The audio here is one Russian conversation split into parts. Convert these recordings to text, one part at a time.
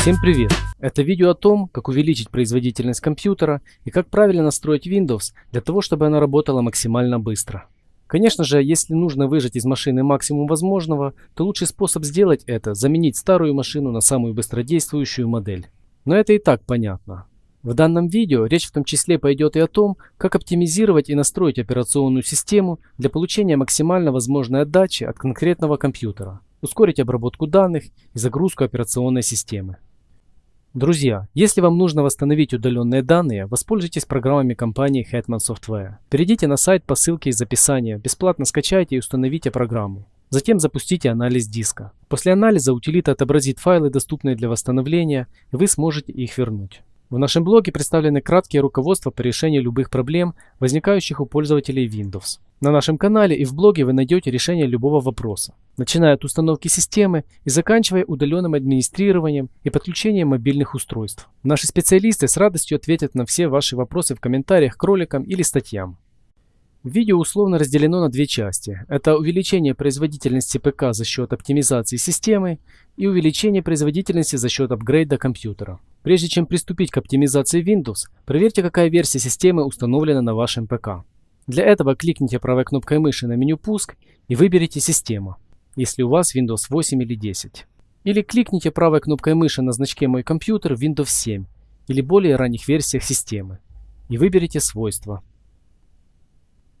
Всем привет! Это видео о том, как увеличить производительность компьютера и как правильно настроить Windows для того, чтобы она работала максимально быстро. Конечно же, если нужно выжать из машины максимум возможного, то лучший способ сделать это – заменить старую машину на самую быстродействующую модель. Но это и так понятно. В данном видео речь в том числе пойдет и о том, как оптимизировать и настроить операционную систему для получения максимально возможной отдачи от конкретного компьютера, ускорить обработку данных и загрузку операционной системы. Друзья, если вам нужно восстановить удаленные данные, воспользуйтесь программами компании Hetman Software. Перейдите на сайт по ссылке из описания, бесплатно скачайте и установите программу. Затем запустите анализ диска. После анализа утилита отобразит файлы, доступные для восстановления, и вы сможете их вернуть. В нашем блоге представлены краткие руководства по решению любых проблем, возникающих у пользователей Windows. На нашем канале и в блоге вы найдете решение любого вопроса, начиная от установки системы и заканчивая удаленным администрированием и подключением мобильных устройств. Наши специалисты с радостью ответят на все ваши вопросы в комментариях к роликам или статьям. Видео условно разделено на две части. Это увеличение производительности ПК за счет оптимизации системы и увеличение производительности за счет апгрейда компьютера. Прежде чем приступить к оптимизации Windows, проверьте, какая версия системы установлена на вашем ПК. Для этого кликните правой кнопкой мыши на меню «Пуск» и выберите «Система», если у вас Windows 8 или 10. Или кликните правой кнопкой мыши на значке «Мой компьютер» Windows 7 или более ранних версиях системы и выберите «Свойства».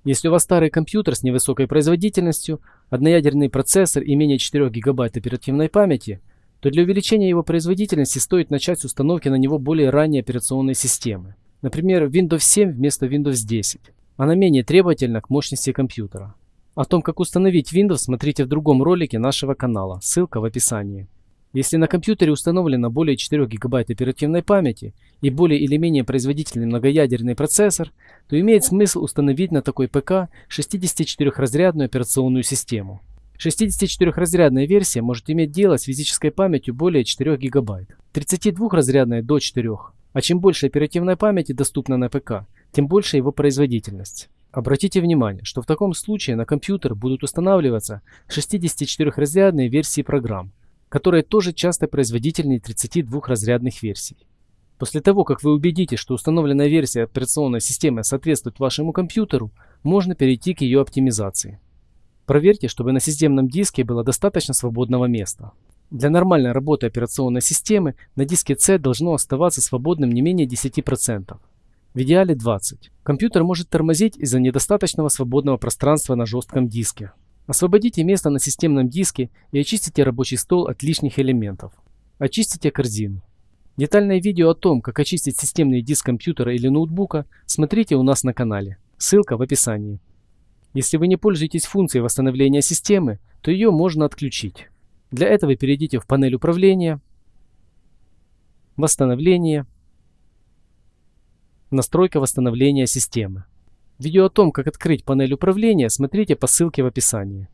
Если у вас старый компьютер с невысокой производительностью, одноядерный процессор и менее 4 ГБ оперативной памяти, то для увеличения его производительности стоит начать с установки на него более ранней операционной системы. Например, Windows 7 вместо Windows 10. Она менее требовательна к мощности компьютера. О том, как установить Windows, смотрите в другом ролике нашего канала, ссылка в описании. Если на компьютере установлено более 4 ГБ оперативной памяти и более или менее производительный многоядерный процессор, то имеет смысл установить на такой ПК 64-разрядную операционную систему. 64-разрядная версия может иметь дело с физической памятью более 4 ГБ, 32-разрядная до 4. А чем больше оперативной памяти доступно на ПК, тем больше его производительность. Обратите внимание, что в таком случае на компьютер будут устанавливаться 64-разрядные версии программ, которые тоже часто производительнее 32-разрядных версий. После того, как вы убедитесь, что установленная версия операционной системы соответствует вашему компьютеру, можно перейти к ее оптимизации. Проверьте, чтобы на системном диске было достаточно свободного места. Для нормальной работы операционной системы на диске C должно оставаться свободным не менее 10%. В идеале 20%. Компьютер может тормозить из-за недостаточного свободного пространства на жестком диске. Освободите место на системном диске и очистите рабочий стол от лишних элементов. Очистите корзину. Детальное видео о том, как очистить системный диск компьютера или ноутбука, смотрите у нас на канале. Ссылка в описании. Если вы не пользуетесь функцией восстановления системы, то ее можно отключить. Для этого перейдите в панель управления, восстановление, настройка восстановления системы. Видео о том, как открыть панель управления, смотрите по ссылке в описании.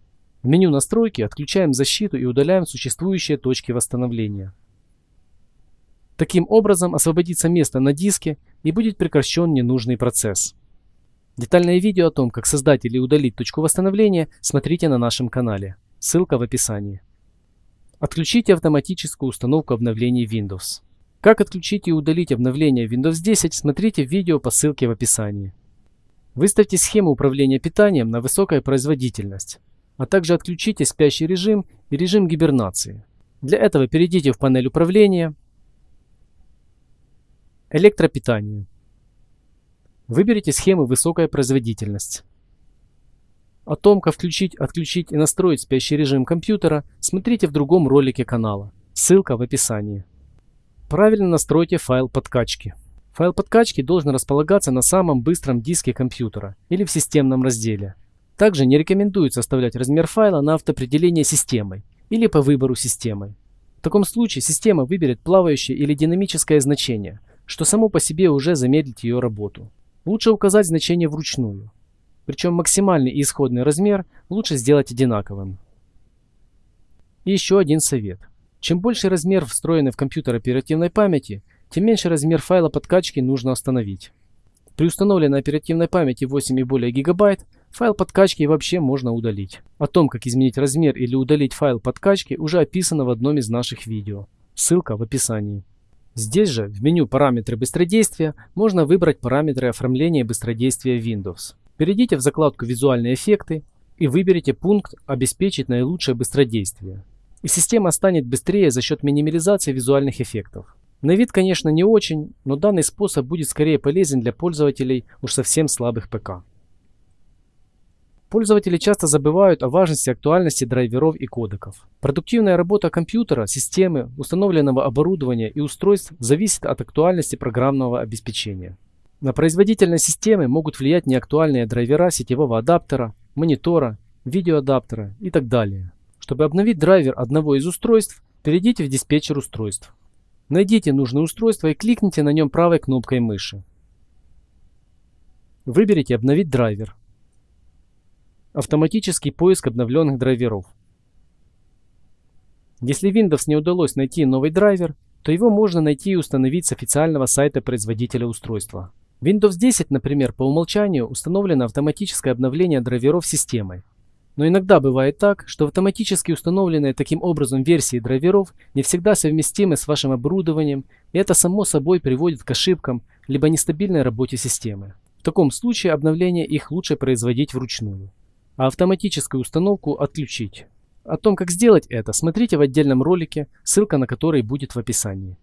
В меню настройки отключаем защиту и удаляем существующие точки восстановления. Таким образом освободится место на диске и будет прекращен ненужный процесс. Детальное видео о том, как создать или удалить точку восстановления, смотрите на нашем канале. Ссылка в описании. Отключите автоматическую установку обновлений Windows. Как отключить и удалить обновление Windows 10, смотрите видео по ссылке в описании. Выставьте схему управления питанием на высокую производительность, а также отключите спящий режим и режим гибернации. Для этого перейдите в панель управления, электропитание. Выберите схему высокая производительность. О том, как включить, отключить и настроить спящий режим компьютера, смотрите в другом ролике канала. Ссылка в описании. Правильно настройте файл подкачки. Файл подкачки должен располагаться на самом быстром диске компьютера или в системном разделе. Также не рекомендуется оставлять размер файла на автоопределение системой или по выбору системой. В таком случае система выберет плавающее или динамическое значение, что само по себе уже замедлит ее работу. Лучше указать значение вручную. Причем максимальный и исходный размер лучше сделать одинаковым. И еще один совет. Чем больше размер встроенный в компьютер оперативной памяти, тем меньше размер файла подкачки нужно остановить. При установленной оперативной памяти 8 и более гигабайт, файл подкачки вообще можно удалить. О том, как изменить размер или удалить файл подкачки, уже описано в одном из наших видео. Ссылка в описании. Здесь же, в меню «Параметры быстродействия» можно выбрать параметры оформления быстродействия Windows. Перейдите в закладку «Визуальные эффекты» и выберите пункт «Обеспечить наилучшее быстродействие». И система станет быстрее за счет минимализации визуальных эффектов. На вид, конечно, не очень, но данный способ будет скорее полезен для пользователей уж совсем слабых ПК. Пользователи часто забывают о важности актуальности драйверов и кодеков. Продуктивная работа компьютера, системы, установленного оборудования и устройств зависит от актуальности программного обеспечения. На производительность системы могут влиять неактуальные драйвера сетевого адаптера, монитора, видеоадаптера и так далее. Чтобы обновить драйвер одного из устройств, перейдите в диспетчер устройств. Найдите нужное устройство и кликните на нем правой кнопкой мыши. Выберите «Обновить драйвер». Автоматический поиск обновленных драйверов. Если Windows не удалось найти новый драйвер, то его можно найти и установить с официального сайта производителя устройства. Windows 10, например, по умолчанию установлено автоматическое обновление драйверов системой. Но иногда бывает так, что автоматически установленные таким образом версии драйверов не всегда совместимы с вашим оборудованием, и это само собой приводит к ошибкам либо нестабильной работе системы. В таком случае обновление их лучше производить вручную а автоматическую установку отключить. О том, как сделать это, смотрите в отдельном ролике, ссылка на который будет в описании.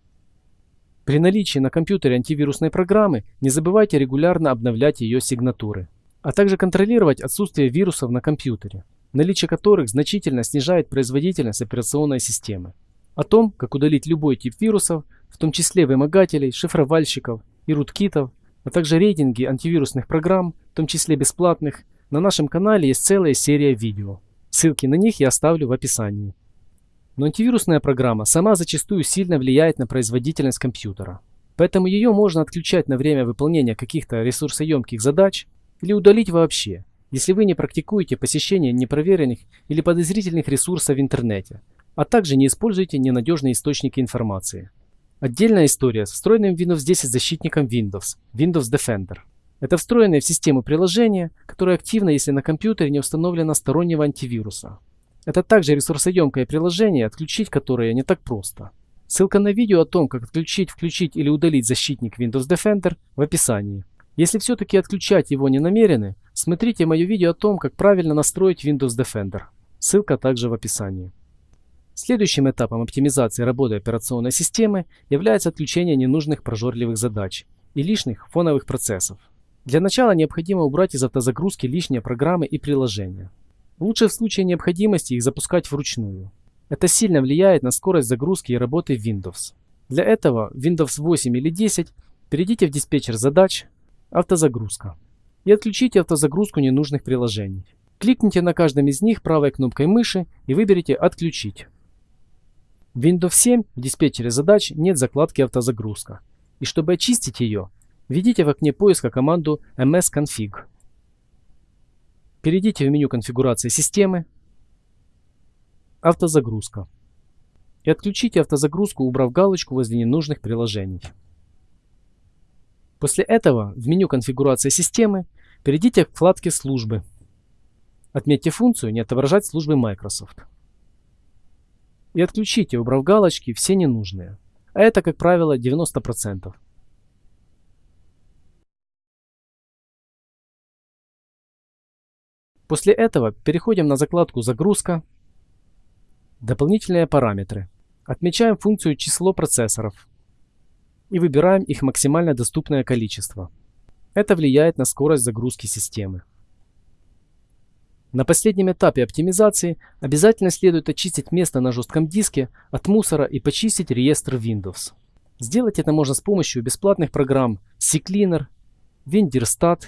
При наличии на компьютере антивирусной программы не забывайте регулярно обновлять ее сигнатуры, а также контролировать отсутствие вирусов на компьютере, наличие которых значительно снижает производительность операционной системы. О том, как удалить любой тип вирусов, в том числе вымогателей, шифровальщиков и руткитов, а также рейтинги антивирусных программ, в том числе бесплатных, на нашем канале есть целая серия видео. Ссылки на них я оставлю в описании. Но антивирусная программа сама зачастую сильно влияет на производительность компьютера. Поэтому ее можно отключать на время выполнения каких-то ресурсоемких задач или удалить вообще, если вы не практикуете посещение непроверенных или подозрительных ресурсов в интернете, а также не используете ненадежные источники информации. Отдельная история с встроенным Windows 10 защитником Windows, Windows Defender. Это встроенное в систему приложение, которое активно, если на компьютере не установлено стороннего антивируса. Это также ресурсоемкое приложение, отключить которое не так просто. Ссылка на видео о том, как отключить, включить или удалить защитник Windows Defender в описании. Если все-таки отключать его не намерены, смотрите мое видео о том, как правильно настроить Windows Defender. Ссылка также в описании. Следующим этапом оптимизации работы операционной системы является отключение ненужных прожорливых задач и лишних фоновых процессов. Для начала необходимо убрать из автозагрузки лишние программы и приложения. Лучше в случае необходимости их запускать вручную. Это сильно влияет на скорость загрузки и работы Windows. Для этого Windows 8 или 10 перейдите в диспетчер задач «Автозагрузка» и отключите автозагрузку ненужных приложений. Кликните на каждом из них правой кнопкой мыши и выберите «Отключить». В Windows 7 в диспетчере задач нет закладки «Автозагрузка». И чтобы очистить ее, Введите в окне поиска команду msconfig. Перейдите в меню конфигурации системы, автозагрузка и отключите автозагрузку, убрав галочку возле ненужных приложений. После этого в меню конфигурации системы перейдите к вкладке «Службы». Отметьте функцию «Не отображать службы Microsoft». И отключите, убрав галочки, все ненужные. А это, как правило, 90%. После этого переходим на закладку «Загрузка», «Дополнительные параметры». Отмечаем функцию «Число процессоров» и выбираем их максимально доступное количество. Это влияет на скорость загрузки системы. На последнем этапе оптимизации обязательно следует очистить место на жестком диске от мусора и почистить реестр Windows. Сделать это можно с помощью бесплатных программ CCleaner, Windirstat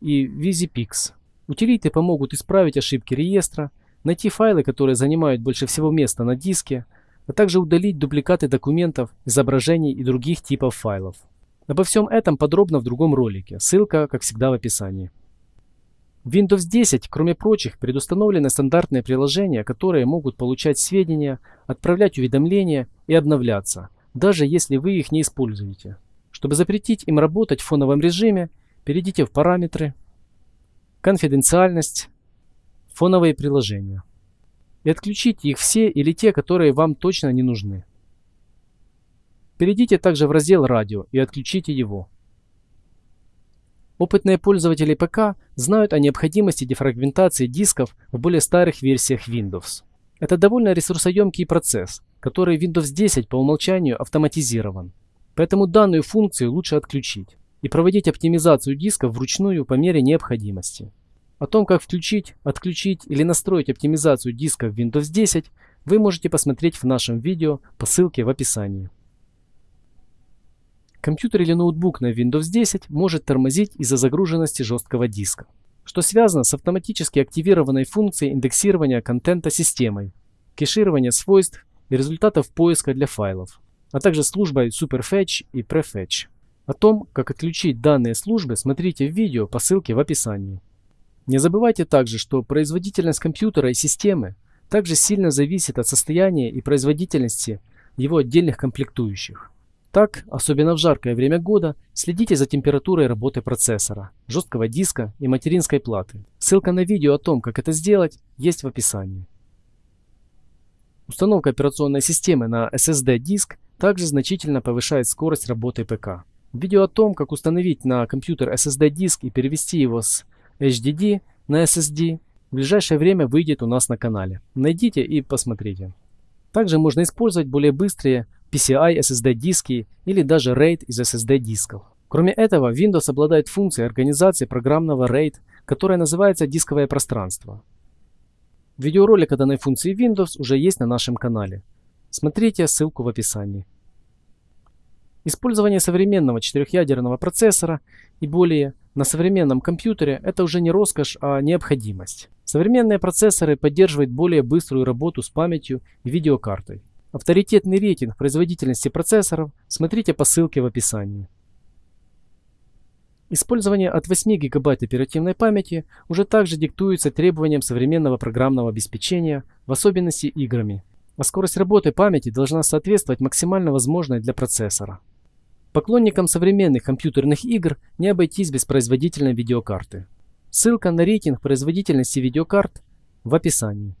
и VisiPix. Утилиты помогут исправить ошибки реестра, найти файлы, которые занимают больше всего места на диске, а также удалить дубликаты документов, изображений и других типов файлов. Обо всем этом подробно в другом ролике, ссылка, как всегда, в описании. В Windows 10, кроме прочих, предустановлены стандартные приложения, которые могут получать сведения, отправлять уведомления и обновляться, даже если вы их не используете. Чтобы запретить им работать в фоновом режиме, перейдите в «Параметры», конфиденциальность, фоновые приложения. И отключите их все или те, которые вам точно не нужны. Перейдите также в раздел «Радио» и отключите его. Опытные пользователи ПК знают о необходимости дефрагментации дисков в более старых версиях Windows. Это довольно ресурсоемкий процесс, который Windows 10 по умолчанию автоматизирован. Поэтому данную функцию лучше отключить и проводить оптимизацию дисков вручную по мере необходимости. О том, как включить, отключить или настроить оптимизацию диска в Windows 10, вы можете посмотреть в нашем видео по ссылке в описании. Компьютер или ноутбук на Windows 10 может тормозить из-за загруженности жесткого диска, что связано с автоматически активированной функцией индексирования контента системой, кеширования свойств и результатов поиска для файлов, а также службой Superfetch и Prefetch. О том, как отключить данные службы, смотрите в видео по ссылке в описании. Не забывайте также, что производительность компьютера и системы также сильно зависит от состояния и производительности его отдельных комплектующих. Так, особенно в жаркое время года, следите за температурой работы процессора, жесткого диска и материнской платы. Ссылка на видео о том, как это сделать, есть в описании. Установка операционной системы на SSD-диск также значительно повышает скорость работы ПК. Видео о том, как установить на компьютер SSD-диск и перевести его с HDD на SSD в ближайшее время выйдет у нас на канале. Найдите и посмотрите. Также можно использовать более быстрые PCI SSD диски или даже RAID из SSD дисков. Кроме этого, Windows обладает функцией организации программного RAID, которая называется дисковое пространство. Видеоролик о данной функции Windows уже есть на нашем канале. Смотрите ссылку в описании. Использование современного четырехъядерного процессора и более на современном компьютере – это уже не роскошь, а необходимость. Современные процессоры поддерживают более быструю работу с памятью и видеокартой. Авторитетный рейтинг производительности процессоров смотрите по ссылке в описании. Использование от 8 ГБ оперативной памяти уже также диктуется требованиям современного программного обеспечения, в особенности играми. А скорость работы памяти должна соответствовать максимально возможной для процессора. Поклонникам современных компьютерных игр не обойтись без производительной видеокарты. Ссылка на рейтинг производительности видеокарт в описании.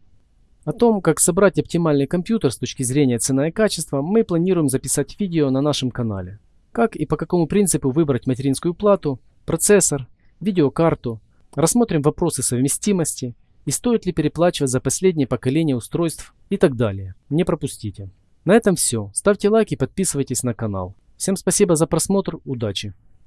О том, как собрать оптимальный компьютер с точки зрения цена и качества, мы планируем записать видео на нашем канале. Как и по какому принципу выбрать материнскую плату, процессор, видеокарту, рассмотрим вопросы совместимости и стоит ли переплачивать за последнее поколение устройств и так далее. Не пропустите. На этом все. Ставьте лайк и подписывайтесь на канал. Всем спасибо за просмотр, удачи!